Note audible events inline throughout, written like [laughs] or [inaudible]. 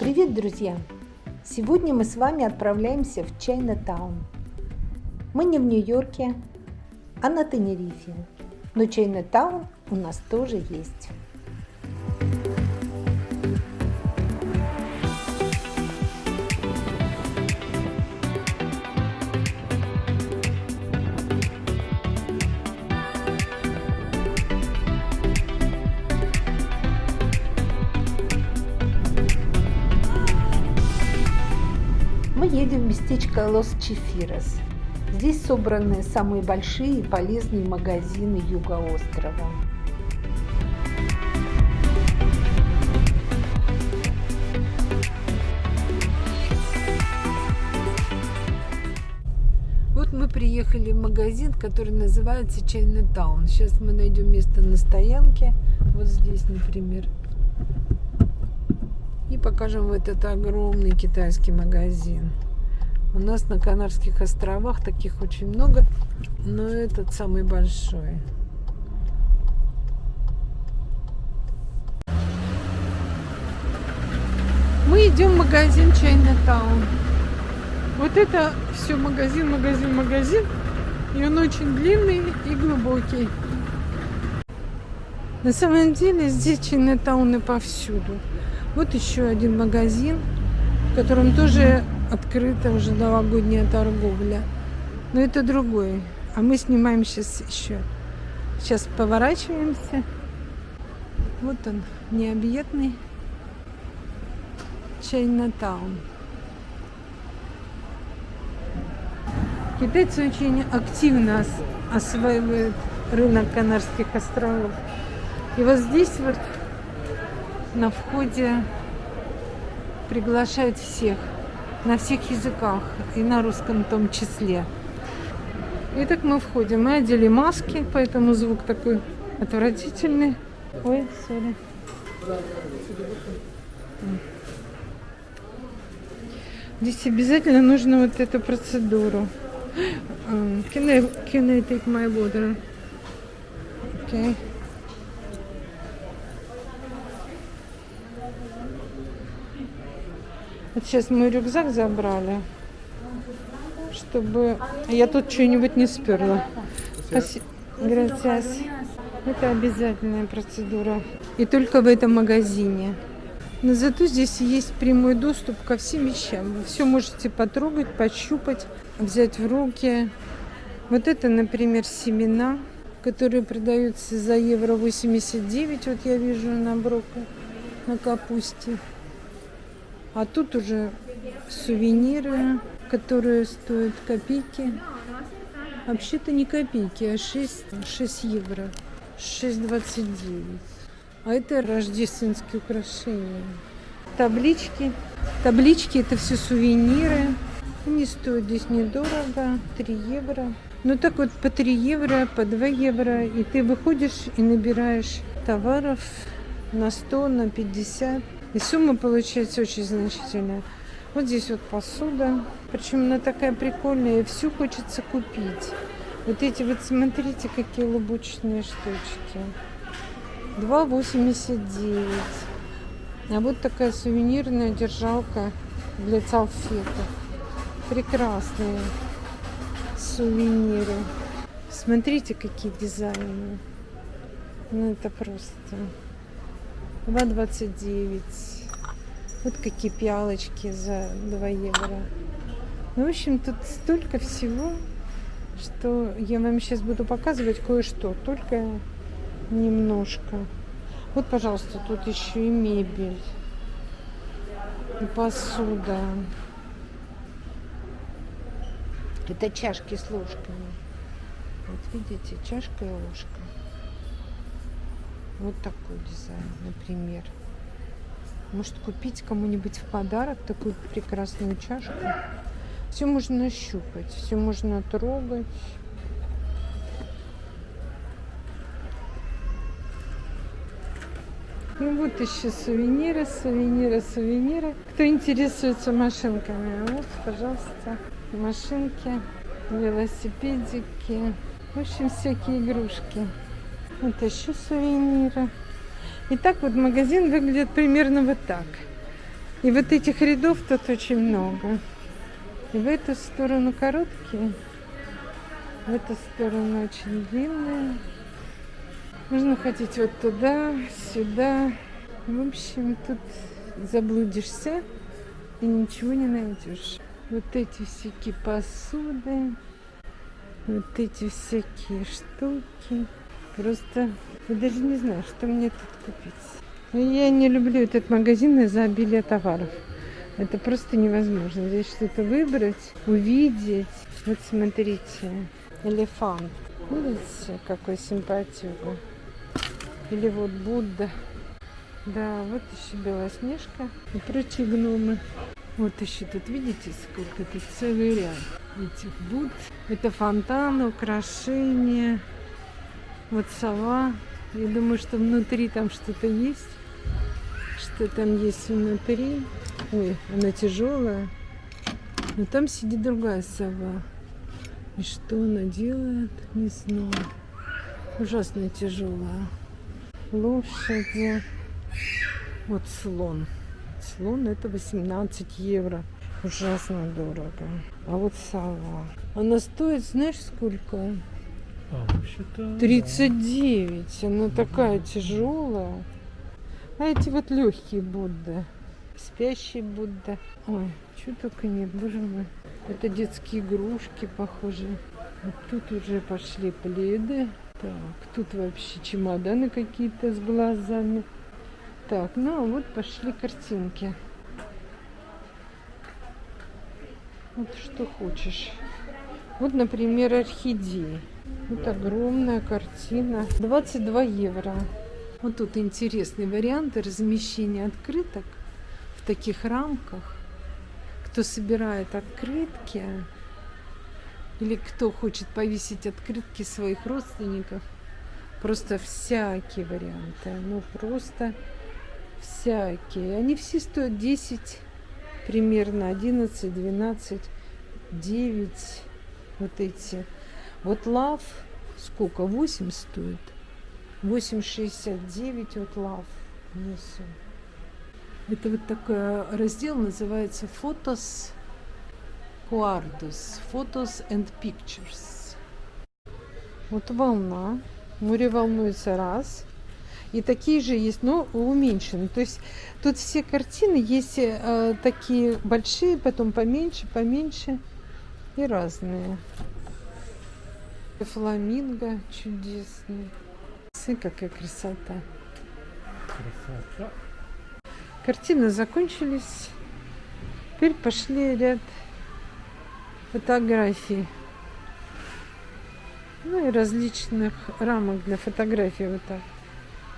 Привет, друзья! Сегодня мы с вами отправляемся в Чайна-таун. Мы не в Нью-Йорке, а на Тенерифе. Но Чайна-таун у нас тоже есть. Местечко Лос-Чефирос. Здесь собраны самые большие и полезные магазины юга острова. Вот мы приехали в магазин, который называется Чайна Таун. Сейчас мы найдем место на стоянке. Вот здесь, например и покажем в этот огромный китайский магазин. У нас на Канарских островах таких очень много, но этот самый большой. Мы идем в магазин Чайнатаун. Вот это все магазин, магазин, магазин. И он очень длинный и глубокий. На самом деле здесь Чайнатауны повсюду. Вот еще один магазин, в котором тоже открыта уже новогодняя торговля. Но это другой. А мы снимаем сейчас еще. Сейчас поворачиваемся. Вот он, необъятный Чайнатаун. Китайцы очень активно осваивают рынок Канарских островов. И вот здесь вот на входе приглашают всех, на всех языках, и на русском в том числе. Итак, мы входим. Мы одели маски, поэтому звук такой отвратительный. Ой, сори. Здесь обязательно нужно вот эту процедуру. Can I, can I take my water? Okay. Вот сейчас мой рюкзак забрали, чтобы я тут что-нибудь не сперла. Спасибо. Это обязательная процедура. И только в этом магазине. Но зато здесь есть прямой доступ ко всем вещам. Вы все можете потрогать, пощупать, взять в руки. Вот это, например, семена, которые продаются за евро 89. Вот я вижу на броку, на капусте. А тут уже сувениры, которые стоят копейки. Вообще-то не копейки, а 6, 6 евро. 6,29. А это рождественские украшения. Таблички. Таблички это все сувениры. Они стоят здесь недорого, 3 евро. Ну так вот по 3 евро, по 2 евро. И ты выходишь и набираешь товаров на 100, на 50. И сумма получается очень значительная. Вот здесь вот посуда. Причем она такая прикольная. И всю хочется купить. Вот эти вот, смотрите, какие лубочные штучки. 2,89. А вот такая сувенирная держалка для салфеток. Прекрасные сувениры. Смотрите, какие дизайны. Ну, это просто... 2,29. Вот какие пиалочки за 2 евро. Ну, в общем, тут столько всего, что я вам сейчас буду показывать кое-что, только немножко. Вот, пожалуйста, тут еще и мебель, и посуда. Это чашки с ложками. Вот видите, чашка и ложка. Вот такой дизайн, например. Может купить кому-нибудь в подарок такую прекрасную чашку. Все можно щупать, все можно трогать. И вот еще сувениры, сувениры, сувениры. Кто интересуется машинками, вот, пожалуйста, машинки, велосипедики. В общем, всякие игрушки. Вот еще сувениры. И так вот магазин выглядит примерно вот так. И вот этих рядов тут очень много. И в эту сторону короткие, в эту сторону очень длинные. Можно ходить вот туда, сюда. В общем, тут заблудишься и ничего не найдешь. Вот эти всякие посуды, вот эти всякие штуки. Просто я даже не знаю, что мне тут купить. Я не люблю этот магазин из-за обилия товаров. Это просто невозможно. Здесь что-то выбрать, увидеть. Вот смотрите, элефант. Видите, какой симпатюга. Или вот Будда. Да, вот еще Белоснежка и прочие гномы. Вот еще тут, видите, сколько тут целый ряд этих Будд. Это фонтан, украшения. Вот сова. Я думаю, что внутри там что-то есть. Что там есть внутри. Ой, она тяжелая. Но там сидит другая сова. И что она делает, не знаю. Ужасно тяжелая лошади. Вот слон. Слон это 18 евро. Ужасно дорого. А вот сова. Она стоит, знаешь, сколько? А, 39. Она такая тяжелая. А эти вот легкие Будды. Спящий Будда. Ой, что только нет, боже мой. Это детские игрушки, похоже. Вот тут уже пошли пледы. Так, тут вообще чемоданы какие-то с глазами. Так, ну а вот пошли картинки. Вот что хочешь. Вот, например, орхидеи. Вот огромная картина. 22 евро. Вот тут интересные варианты размещения открыток в таких рамках. Кто собирает открытки, или кто хочет повесить открытки своих родственников. Просто всякие варианты. Ну, просто всякие. Они все стоят 10, примерно 11, 12, 9. Вот эти. Вот лав сколько? 8 стоит. 8,69 вот лав внизу. Это вот такой раздел называется «Фотос Quardus Photos and Pictures. Вот волна. Море волнуется раз. И такие же есть, но уменьшены. То есть тут все картины есть э, такие большие, потом поменьше, поменьше и разные. Фламинго чудесный. Смотри, какая красота. Красота. Картины закончились. Теперь пошли ряд фотографий. Ну и различных рамок для фотографий вот так.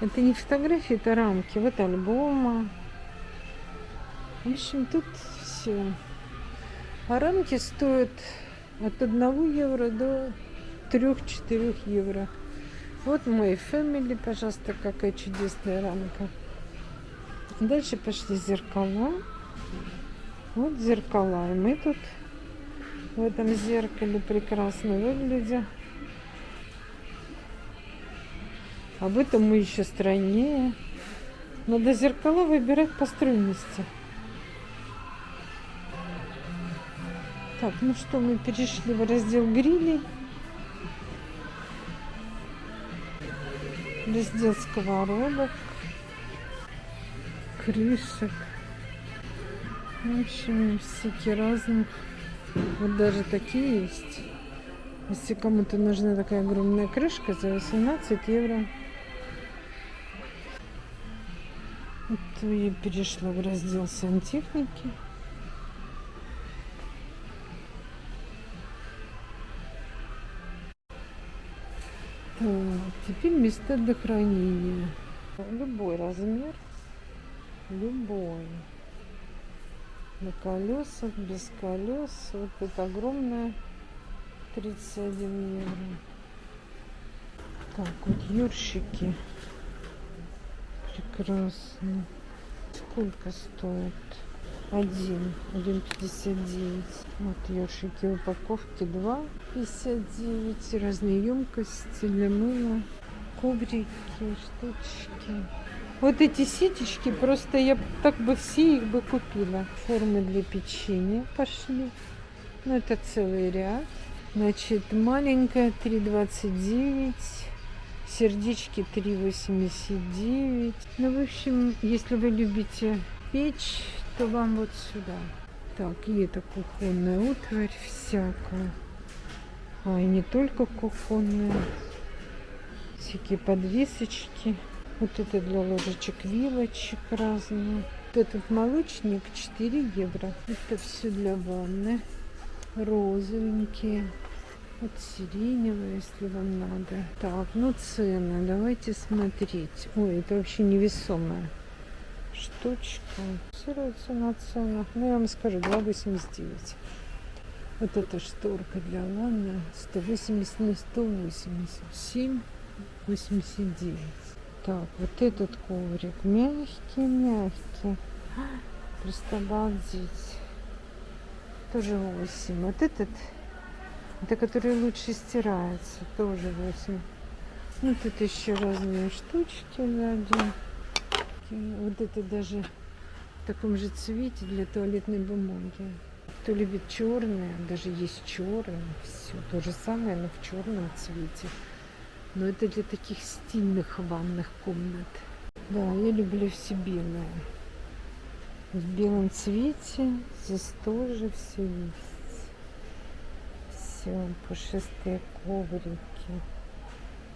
Это не фотографии, это рамки. Вот альбома. В общем, тут все. А рамки стоят от 1 евро до 3-4 евро. Вот мой family, пожалуйста, какая чудесная рамка. Дальше пошли зеркала. Вот зеркала. И мы тут в этом зеркале прекрасно выглядя. Об этом мы еще страннее. Надо зеркала выбирать по стройности. Так, ну что, мы перешли в раздел грилей. Раздел сковородок, крышек. В общем, всякие разных вот даже такие есть. Если кому-то нужна такая огромная крышка за 18 евро. Вот я перешла в раздел сантехники. Так, теперь места для хранения. Любой размер. Любой на колесах, без колес. Вот это огромная 31 евро. Так, вот юрщики. Прекрасно. Сколько стоит? Один. Один пятьдесят девять. Вот ёршики упаковки два. Пятьдесят девять. Разные емкости для мыла. Коврики, штучки. Вот эти ситечки, просто я так бы все их бы купила. Формы для печенья пошли. Ну, это целый ряд. Значит, маленькая 3,29. Сердечки 3,89. Ну, в общем, если вы любите печь, то вам вот сюда. Так, и это кухонная утварь всякая. А, и не только кухонная. Всякие подвесочки. Вот это для ложечек, вилочек разные. Вот этот молочник 4 евро. Это все для ванны. Розовенькие. Вот сиреневые, если вам надо. Так, ну цены. Давайте смотреть. Ой, это вообще невесомая штучка. Фиксируется на ценах. Ну, я вам скажу, 2,89. Вот эта шторка для ванны 180 на 180. 7, 89. Так, вот этот коврик мягкий, мягкий. Просто обалдеть. Тоже 8. Вот этот, это который лучше стирается, тоже 8. Ну, тут еще разные штучки сзади. Вот это даже в таком же цвете для туалетной бумаги. Кто любит черное, даже есть черное, все то же самое, но в черном цвете. Но это для таких стильных ванных комнат. Да, я люблю все белое. В белом цвете здесь тоже все есть. Все, пушистые коврики.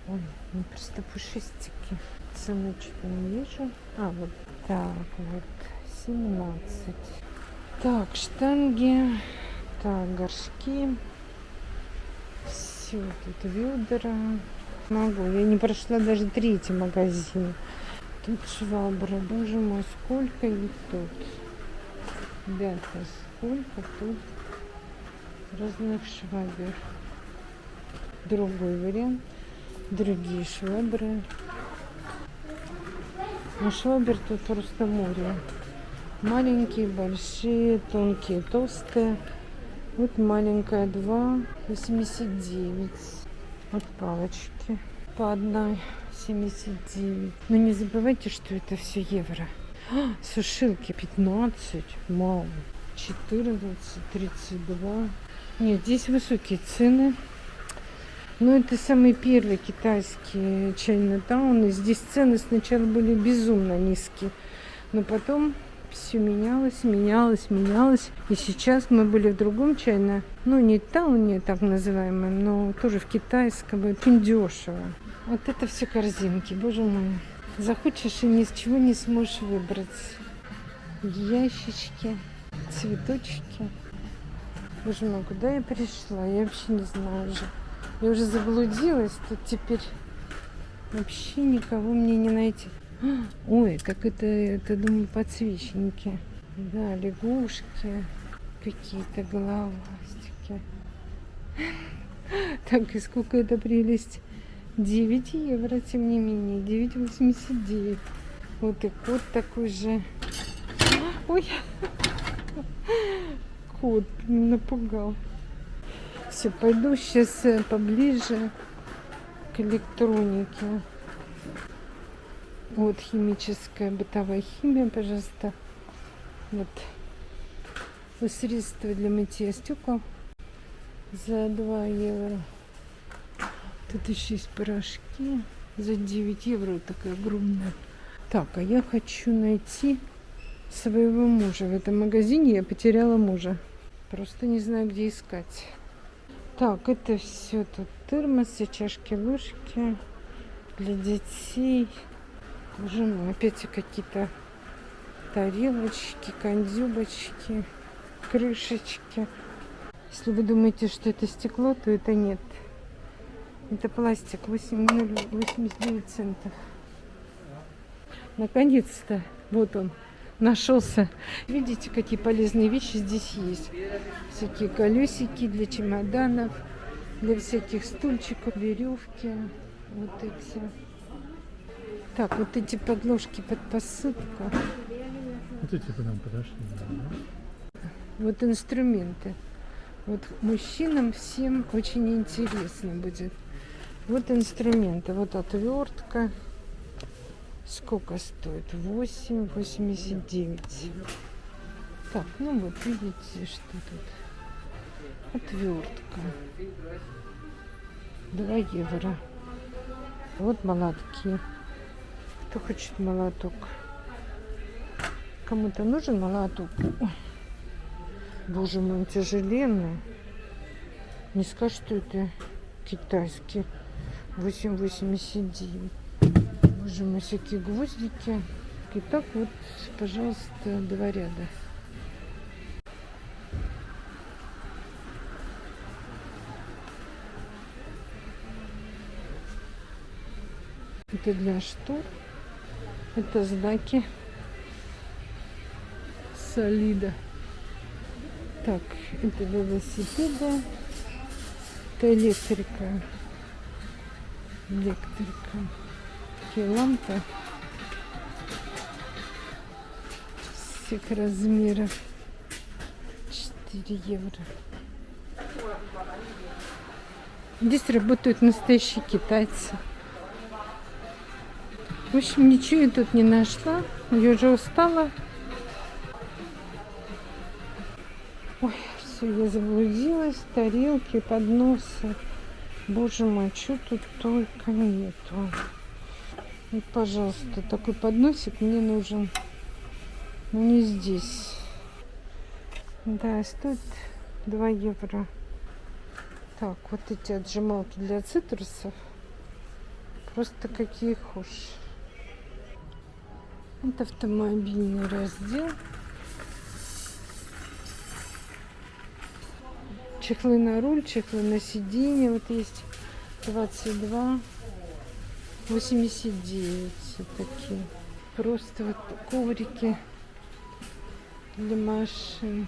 Ой, ну просто пушистики. Цены что-то не вижу. А, вот так вот. 17. Так, штанги. Так, горшки. Все, тут ведра. Могу. Я не прошла даже третий магазин. Тут швабра. Боже мой, сколько их тут. Ребята, сколько тут разных швабер. Другой вариант. Другие швабры. А швабер просто море. Маленькие, большие, тонкие, толстые. Вот маленькая 2,89. Вот палочки по одной 79. Но не забывайте, что это все евро. А, сушилки 15, мало. 14, 32. Нет, здесь высокие цены. Но это самый первый китайский чайный таун. И здесь цены сначала были безумно низкие. Но потом все менялось, менялось, менялось. И сейчас мы были в другом чайно, ну не тауне так называемом, но тоже в китайском, очень дешево. Вот это все корзинки, боже мой. Захочешь и ни с чего не сможешь выбрать. Ящички, цветочки. Боже мой, куда я пришла? Я вообще не знаю уже. Я уже заблудилась, тут теперь вообще никого мне не найти. Ой, как это, это, думаю, подсвечники. Да, лягушки, какие-то головастики. [laughs] Так, и сколько это прелесть? 9 евро, тем не менее, 9,89. Вот и кот такой же. Ой, [laughs] кот напугал. Все, пойду сейчас э, поближе к электронике. Вот химическая бытовая химия, пожалуйста. Вот. средство для мытья стекол за 2 евро. Тут еще есть порошки за 9 евро. Такая огромная. Так, а я хочу найти своего мужа. В этом магазине я потеряла мужа. Просто не знаю, где искать. Так, это все тут термосы, чашки, ложки для детей. Боже мой, опять какие-то тарелочки, кондюбочки, крышечки. Если вы думаете, что это стекло, то это нет. Это пластик 8,89 центов. Наконец-то, вот он, нашелся. Видите, какие полезные вещи здесь есть. Всякие колесики для чемоданов, для всяких стульчиков, веревки. Вот эти. Так, вот эти подложки под посыпку. Вот эти к нам подошли. Да? Вот инструменты. Вот мужчинам всем очень интересно будет. Вот инструменты. Вот отвертка. Сколько стоит? 8,89. Так, ну вот видите, что тут. Отвертка. 2 евро. Вот молотки. Кто хочет молоток? Кому-то нужен молоток? Боже мой, он тяжеленный. Не скажешь, что это китайский. 8,89. Боже мой, всякие гвоздики. И так вот, пожалуйста, два ряда. Это для штор. Это знаки солида. Так, это для велосипеда. Это электрика. Электрика. Такие лампы. Всех размеров. 4 евро. Здесь работают настоящие китайцы. В общем, ничего я тут не нашла. Я уже устала. Ой, все, я заблудилась. Тарелки, подносы. Боже мой, что тут только нету. Вот, пожалуйста, такой подносик мне нужен. Но не здесь. Да, стоит 2 евро. Так, вот эти отжималки для цитрусов. Просто какие хошь. Это автомобильный раздел. Чехлы на руль, чехлы на сиденье. Вот есть 22, 89. Вот такие. Просто вот коврики для машин.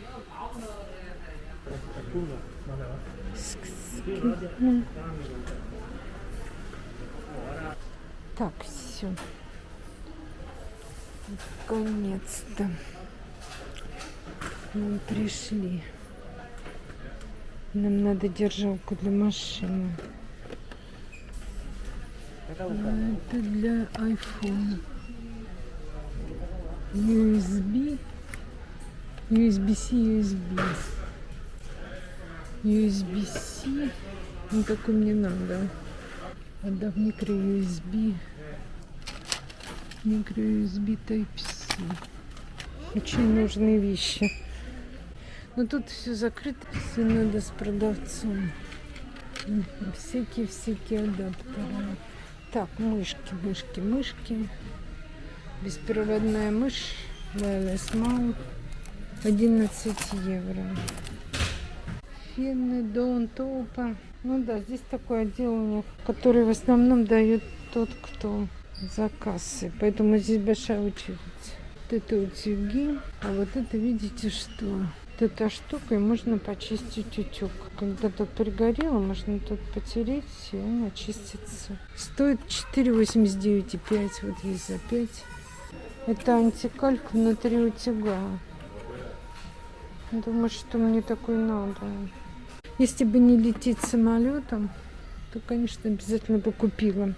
Так, все. Наконец-то мы пришли. Нам надо держалку для машины. Это для iPhone. USB. USB-C, USB. USB-C. Ну, такой мне надо. Отдав микро-USB. Микро-USB Type-C. Очень нужные вещи. Но тут все закрыто. Все надо с продавцом. Всякие-всякие адаптеры. Так, мышки, мышки, мышки. Беспроводная мышь. Wireless Mount. 11 евро. Фены, Дон, Топа. Ну да, здесь такой отдел у них, который в основном дает тот, кто за кассой. Поэтому здесь большая очередь. Вот это утюги. А вот это, видите, что? Вот эта штука, и можно почистить утюг. Когда тут пригорело, можно тут потереть, и он очистится. Стоит 4,89,5. Вот есть за 5. Это антикальк внутри утюга. Думаю, что мне такой надо. Если бы не лететь самолетом, то, конечно, обязательно бы купила.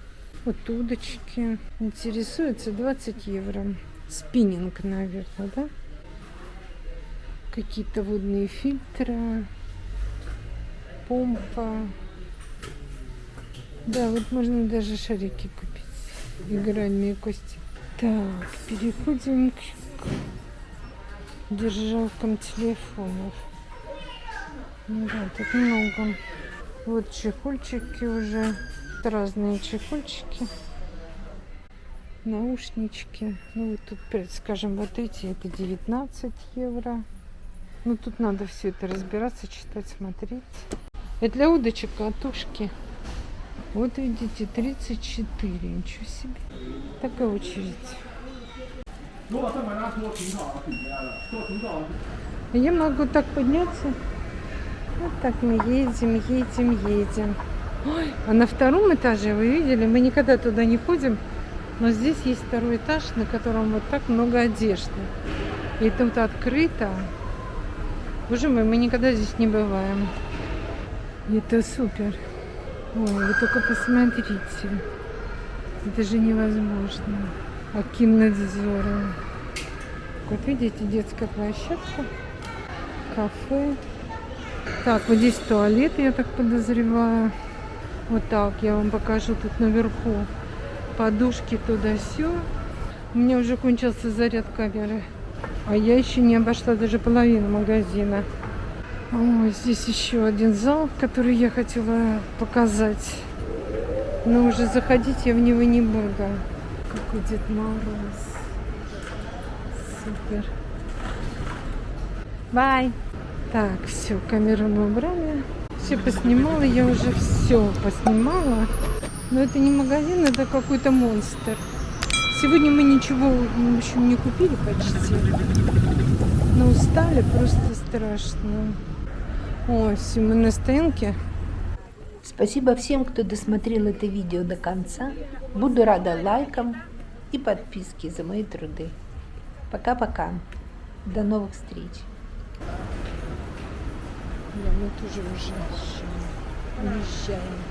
Вот удочки. Интересуется 20 евро. Спиннинг, наверное, да? Какие-то водные фильтры. Помпа. Да, вот можно даже шарики купить. Игральные кости. Так, переходим к держалкам телефонов. Ну да, тут много. Вот чехольчики уже. Разные чехольчики. Наушнички. Ну вот тут, скажем, вот эти, это 19 евро. Ну тут надо все это разбираться, читать, смотреть. Это для удочек катушки. Вот видите, 34. Ничего себе. Такая очередь. Я могу так подняться. Вот так мы едем, едем, едем. Ой, а на втором этаже, вы видели, мы никогда туда не ходим, но здесь есть второй этаж, на котором вот так много одежды. И тут открыто. Боже мой, мы никогда здесь не бываем. Это супер. Ой, вы только посмотрите. Это же невозможно. Акимнадзора. Вот видите, детская площадка, кафе. Так, вот здесь туалет, я так подозреваю. Вот так, я вам покажу тут наверху. Подушки туда все. У меня уже кончился заряд камеры. А я еще не обошла даже половину магазина. О, здесь еще один зал, который я хотела показать. Но уже заходить я в него не буду. Какой Дед Мороз. Супер. Бай. Так, все, камеру мы убрали. Все поснимала, я уже все поснимала. Но это не магазин, это какой-то монстр. Сегодня мы ничего, в общем, не купили почти. Но устали, просто страшно. О, все, мы на стоянке. Спасибо всем, кто досмотрел это видео до конца. Буду рада лайкам и подписке за мои труды. Пока-пока. До новых встреч. Да, мы тоже уже уезжаем.